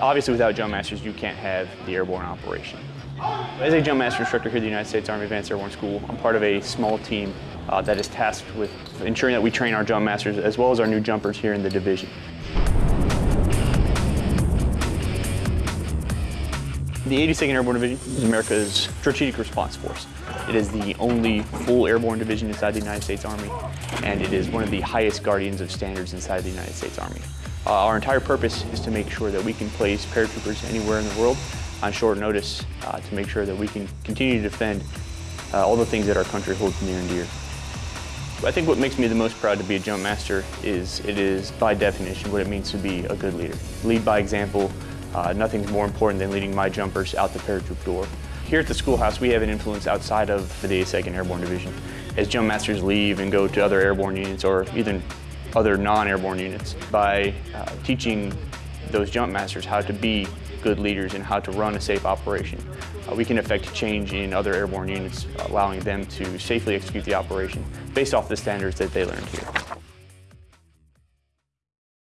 Obviously, without jump masters, you can't have the airborne operation. As a jump master instructor here at the United States Army Advanced Airborne School, I'm part of a small team uh, that is tasked with ensuring that we train our jump masters as well as our new jumpers here in the division. The 82nd Airborne Division is America's Strategic Response Force. It is the only full airborne division inside the United States Army, and it is one of the highest guardians of standards inside the United States Army. Uh, our entire purpose is to make sure that we can place paratroopers anywhere in the world on short notice uh, to make sure that we can continue to defend uh, all the things that our country holds near and dear. I think what makes me the most proud to be a jump master is it is by definition what it means to be a good leader. Lead by example, uh, nothing's more important than leading my jumpers out the paratroop door. Here at the schoolhouse, we have an influence outside of the 82nd Airborne Division. As jump masters leave and go to other airborne units or even other non-airborne units, by uh, teaching those jump masters how to be good leaders and how to run a safe operation, uh, we can affect change in other airborne units, allowing them to safely execute the operation based off the standards that they learned here.